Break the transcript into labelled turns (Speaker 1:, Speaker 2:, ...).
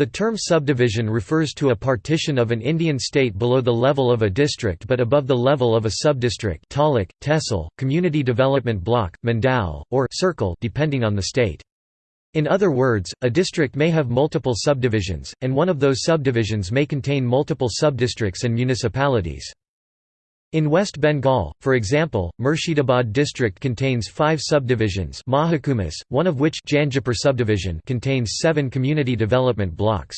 Speaker 1: The term subdivision refers to a partition of an Indian state below the level of a district but above the level of a subdistrict taluk, tehsil, community development block, mandal, or circle depending on the state. In other words, a district may have multiple subdivisions, and one of those subdivisions may contain multiple subdistricts and municipalities. In West Bengal, for example, Murshidabad district contains five subdivisions Mahakumas, one of which Jangipur subdivision contains seven community development blocks.